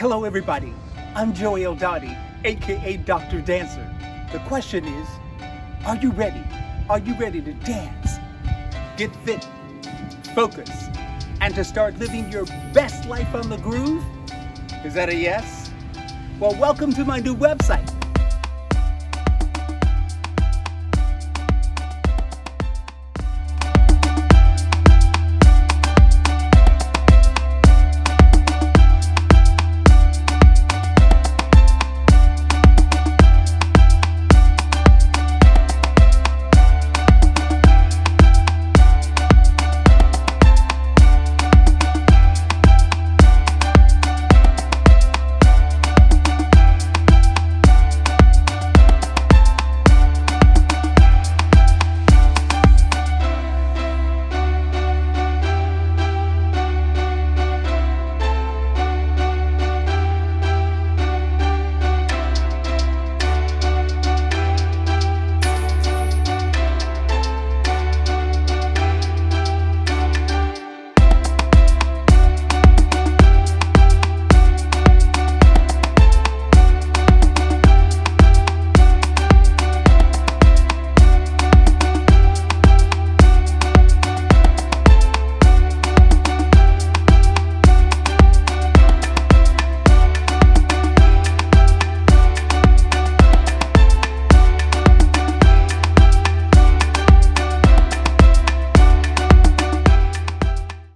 Hello everybody, I'm Joey Eldadi, aka Dr. Dancer. The question is, are you ready? Are you ready to dance, get fit, focus, and to start living your best life on the groove? Is that a yes? Well, welcome to my new website,